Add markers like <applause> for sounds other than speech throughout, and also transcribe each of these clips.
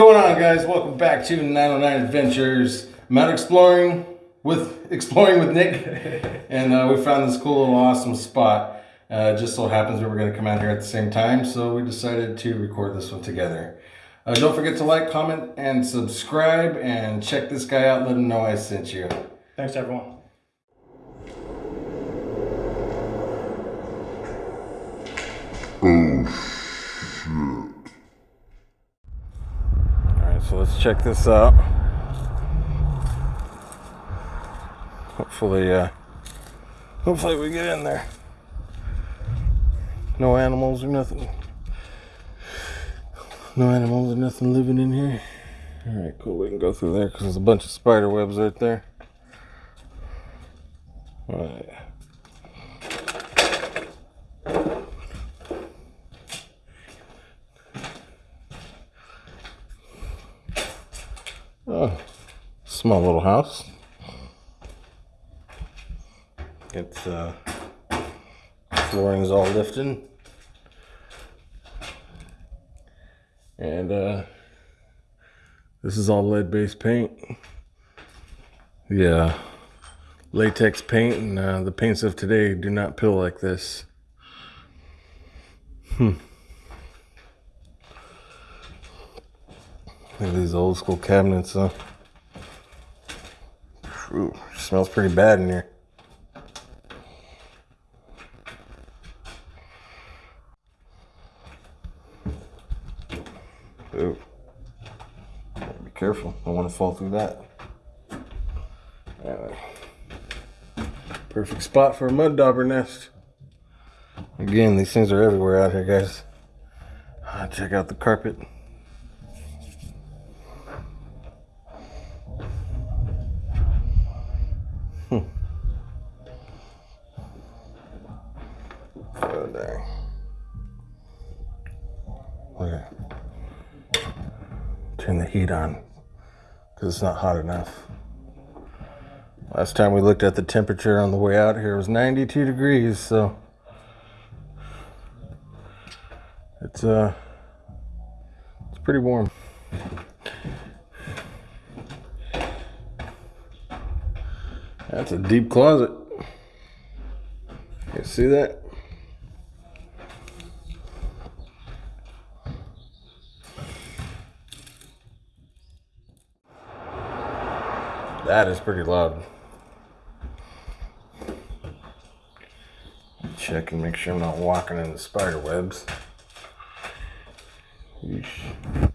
going on guys? Welcome back to 909 Adventures. I'm out exploring with exploring with Nick <laughs> and uh, we found this cool little awesome spot. Uh, just so happens we were going to come out here at the same time so we decided to record this one together. Uh, don't forget to like, comment, and subscribe and check this guy out. Let him know I sent you. Thanks, everyone. Alright, so let's check this out. Hopefully, uh, hopefully we get in there. No animals or nothing. No animals or nothing living in here. Alright, cool. We can go through there because there's a bunch of spider webs right there. Alright. Oh, small little house. It's uh, flooring's all lifting, and uh, this is all lead-based paint. Yeah, latex paint, and uh, the paints of today do not peel like this. Hmm. Look at these old school cabinets, huh? Ooh, smells pretty bad in here. Ooh. Be careful. Don't want to fall through that. Anyway. Perfect spot for a mud dauber nest. Again, these things are everywhere out here, guys. Check out the carpet. Look at Turn the heat on because it's not hot enough. Last time we looked at the temperature on the way out here was 92 degrees, so it's uh it's pretty warm. That's a deep closet. You see that? That is pretty loud. Check and make sure I'm not walking in the spider webs. Yeesh. I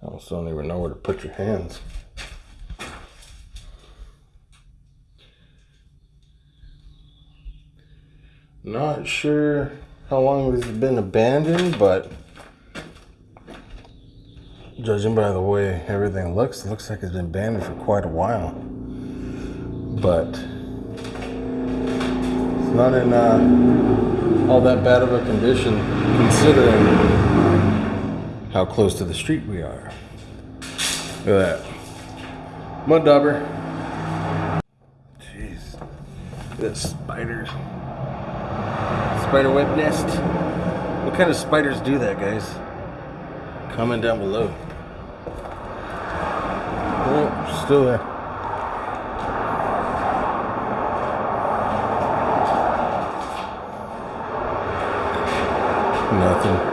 almost don't even know where to put your hands. Not sure how long this has been abandoned, but judging by the way everything looks, it looks like it's been abandoned for quite a while. But it's not in uh, all that bad of a condition considering how close to the street we are. Look at that. Mud dauber. Jeez. That spider. Spider web nest. What kind of spiders do that, guys? Comment down below. Oh, still there. Nothing.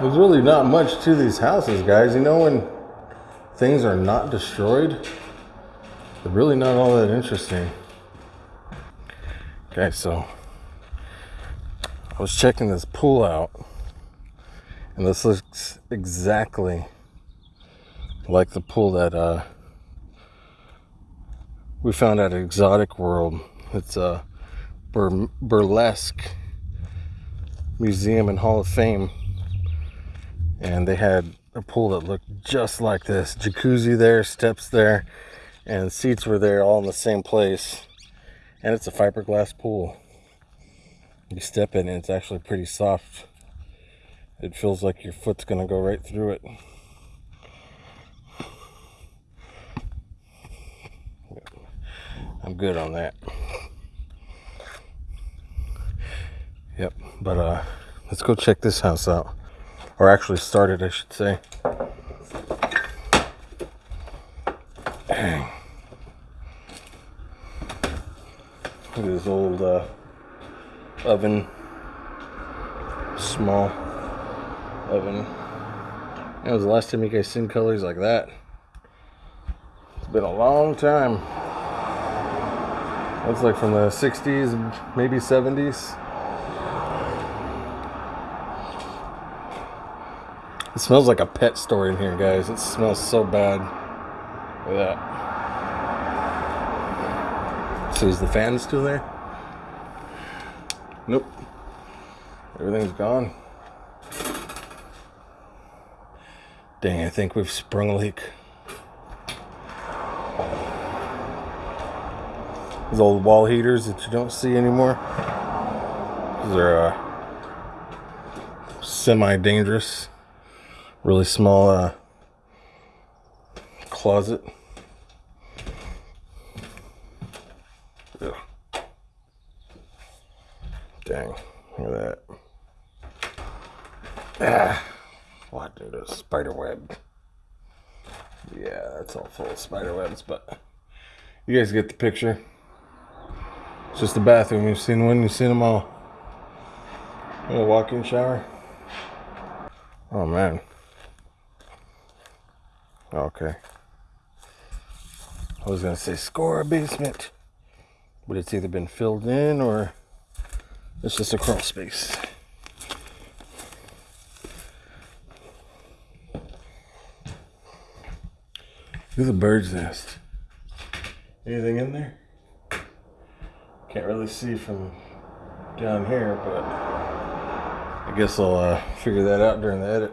There's really not much to these houses, guys. You know when things are not destroyed, they're really not all that interesting. Okay, so I was checking this pool out, and this looks exactly like the pool that uh, we found at Exotic World. It's a bur burlesque museum and Hall of Fame, and they had a pool that looked just like this. Jacuzzi there, steps there, and seats were there all in the same place. And it's a fiberglass pool. You step in and it's actually pretty soft. It feels like your foot's gonna go right through it. I'm good on that. Yep. But uh, let's go check this house out, or actually start it, I should say. Dang. <clears throat> Look at this old uh, oven, small oven. That was the last time you guys seen colors like that. It's been a long time. That's like from the 60s, maybe 70s. It smells like a pet store in here, guys. It smells so bad. Look at that. So is the fan still there? Nope. Everything's gone. Dang, I think we've sprung a leak. Those old wall heaters that you don't see anymore. These are uh, semi-dangerous. Really small uh, closet. Dang, look at that. Ah. What, dude? A spider web. Yeah, that's all full of spider webs, but you guys get the picture. It's just a bathroom. You've seen one, you've seen them all. A walk-in shower. Oh man. Okay. I was gonna say score a basement, but it's either been filled in or it's just a crawl space. There's a bird's nest. Anything in there? Can't really see from down here, but I guess I'll uh, figure that out during the edit.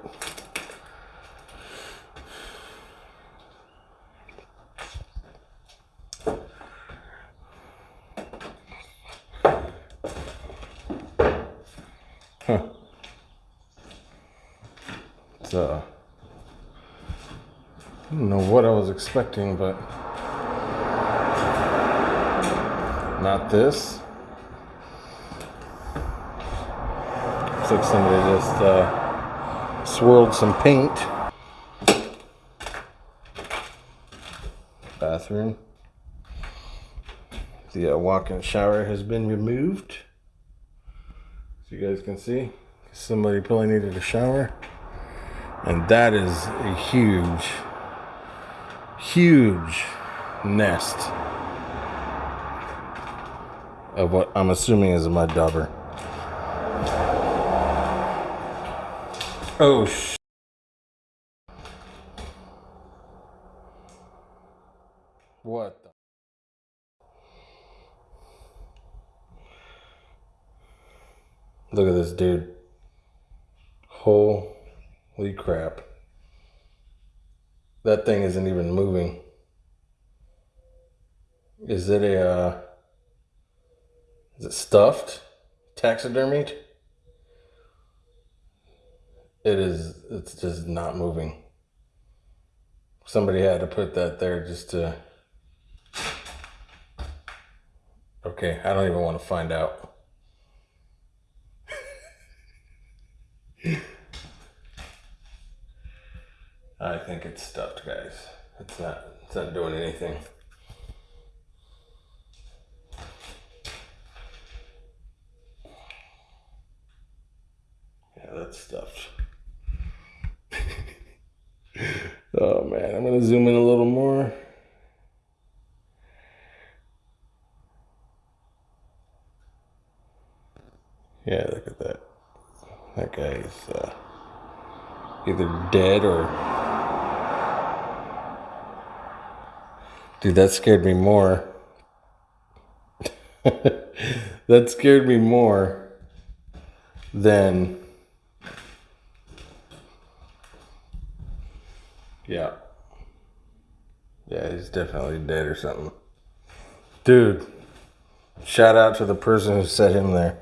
Huh. It's uh I don't know what I was expecting, but not this. Looks like somebody just uh, swirled some paint. Bathroom. The uh, walk-in shower has been removed. Guys can see, somebody probably needed a shower. And that is a huge huge nest of what I'm assuming is a mud dauber. Oh, sh What the? Look at this dude. Holy crap. That thing isn't even moving. Is it a, uh, is it stuffed? Taxidermied? It is, it's just not moving. Somebody had to put that there just to, okay, I don't even want to find out. I think it's stuffed, guys. It's not, it's not doing anything. Yeah, that's stuffed. <laughs> oh man, I'm gonna zoom in a little more. Yeah, look at that. That guy is uh, either dead or Dude, that scared me more. <laughs> that scared me more than. Yeah. Yeah, he's definitely dead or something. Dude, shout out to the person who set him there.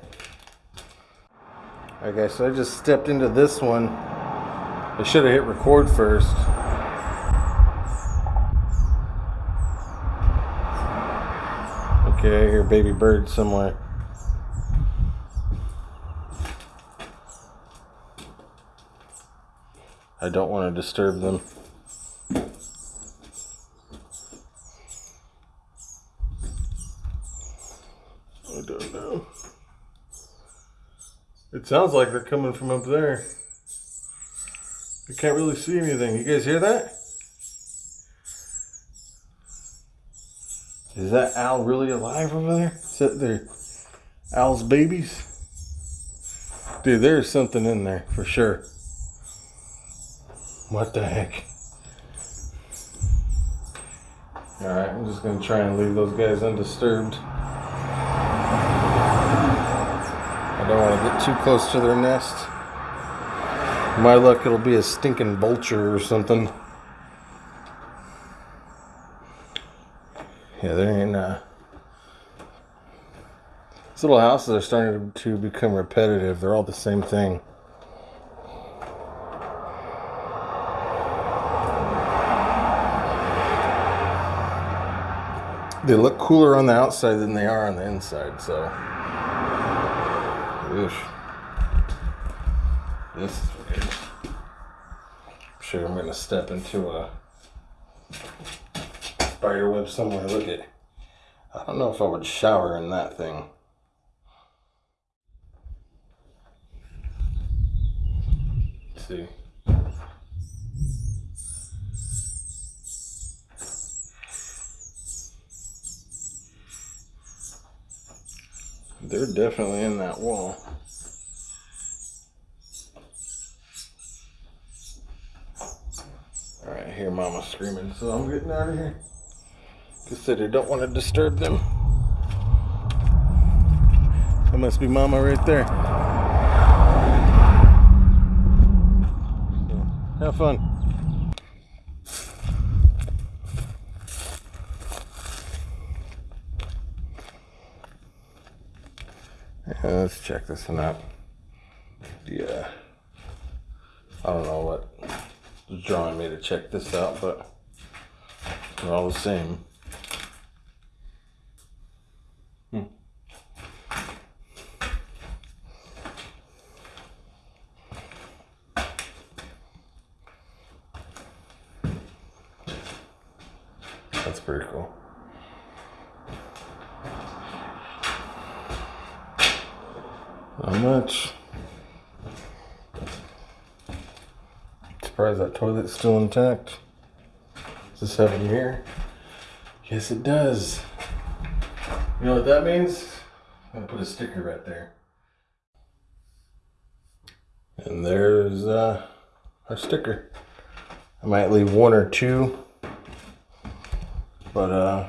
Okay, so I just stepped into this one. I should have hit record first. Okay, I hear baby bird somewhere. I don't want to disturb them. I don't know. It sounds like they're coming from up there. I can't really see anything. You guys hear that? Is that owl really alive over there? Is that their owl's babies? Dude, there's something in there for sure. What the heck? Alright, I'm just gonna try and leave those guys undisturbed. I don't want to get too close to their nest. My luck, it'll be a stinking vulture or something. Yeah, there ain't. Uh, these little houses are starting to become repetitive. They're all the same thing. They look cooler on the outside than they are on the inside, so. Oof. This is weird. I'm sure I'm gonna step into a spider web somewhere. Look at. I don't know if I would shower in that thing. Let's see. They're definitely in that wall. Alright, I hear mama screaming, so I'm getting out of here. Said don't want to disturb them. That must be mama right there. Have fun. Let's check this one out. Yeah. I don't know what drawing me to check this out, but they're all the same. Hmm. That's pretty cool. How much. Surprised that toilet's still intact. Does this have a mirror? Yes, it does. You know what that means? I'm gonna put a sticker right there. And there's uh, our sticker. I might leave one or two, but uh,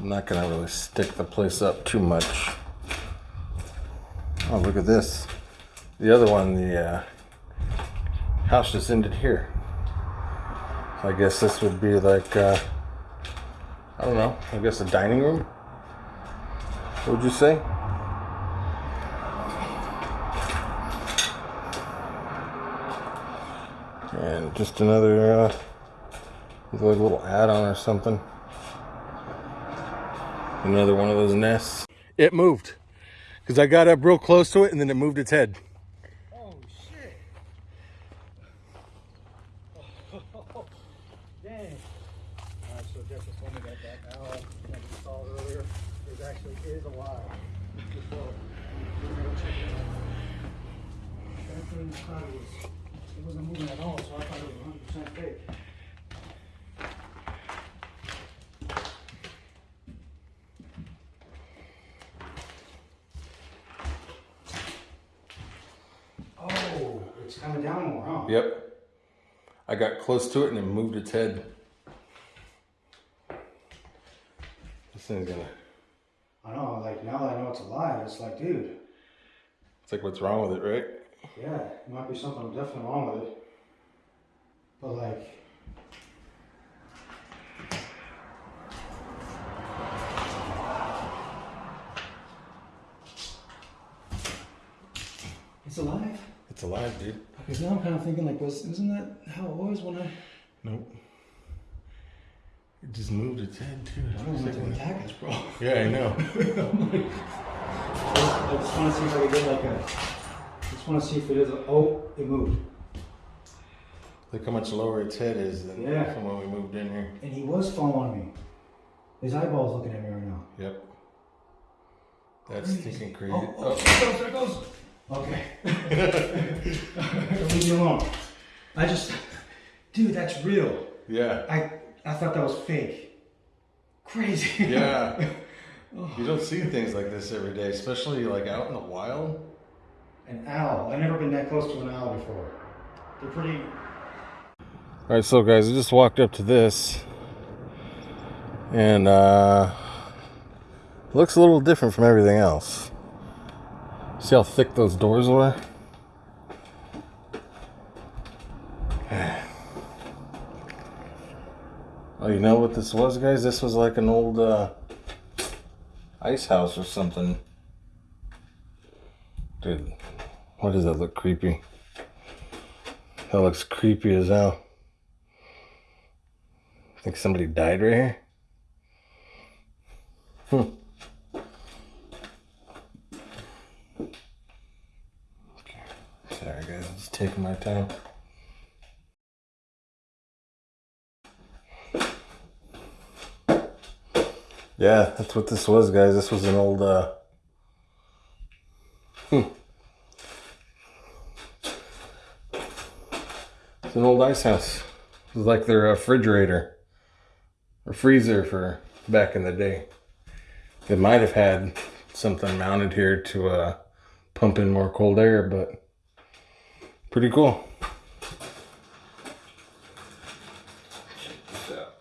I'm not gonna really stick the place up too much. Oh, look at this. The other one, the uh, house just ended here. So I guess this would be like, uh, I don't know, I guess a dining room? What would you say? And just another, uh, like little add-on or something. Another one of those nests. It moved. Because I got up real close to it and then it moved its head. Oh shit! Dang! Alright, so Jeff just told me that that owl that we saw earlier is actually is alive. So, we're gonna go check it out. That thing thought it was it wasn't moving at all, so I thought it was 100 percent fake. Oh, it's coming down more, huh? Yep. I got close to it and it moved its head. This thing's gonna. I know, like now that I know it's alive, it's like, dude, It's like, what's wrong with it, right? yeah, there might be something definitely wrong with it. But like, it's alive. It's alive, dude. Because now I'm kind of thinking like, was isn't that how it was when I? Nope. It just moved its head too. I don't want to attack us, bro. <laughs> Yeah, I know. I just want to see if I can get like a. Just just want to see if it is. A, oh, it moved. Look how much lower its head is than Yeah. from when we moved in here. And he was following me. His eyeball's looking at me right now. Yep. That's stinking oh, crazy. Oh, oh, there goes, there goes. Okay. Leave me alone. I just, dude, that's real. yeah. I I thought that was fake. Crazy. Yeah. <laughs> You don't see things like this every day, especially like out in the wild. An owl. I've never been that close to an owl before. They're pretty. All right, so guys, I just walked up to this, and uh, looks a little different from everything else. See how thick those doors were? <sighs> Oh, you know what this was, guys? This was like an old uh, ice house or something. Dude, why does that look creepy? That looks creepy as hell. I Think somebody died right here? Hmm. Okay. Sorry guys, I'm just taking my time. Yeah, that's what this was, guys. This was an old uh hmm. It's an old ice house. It was like their refrigerator or freezer for back in the day. It might have had something mounted here to uh, pump in more cold air, but pretty cool. Check this out.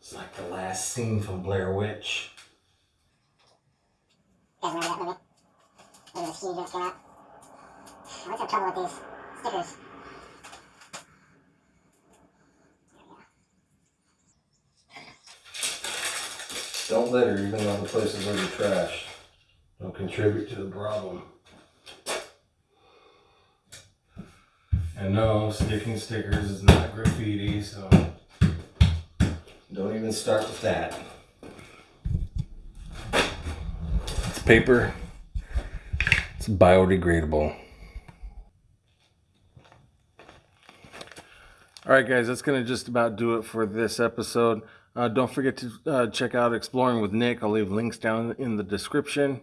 It's like the last scene from Blair Witch. guys remember that movie? When the ski just came out? I always have trouble with these stickers. Don't litter even though the places you trash. Don't contribute to the problem. And no, sticking stickers is not graffiti, so don't even start with that. It's paper. It's biodegradable. All right, guys, that's going to just about do it for this episode. Uh, don't forget to uh, check out Exploring with Nick. I'll leave links down in the description.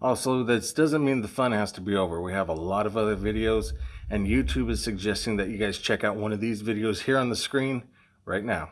Also, this doesn't mean the fun has to be over. We have a lot of other videos, and YouTube is suggesting that you guys check out one of these videos here on the screen right now.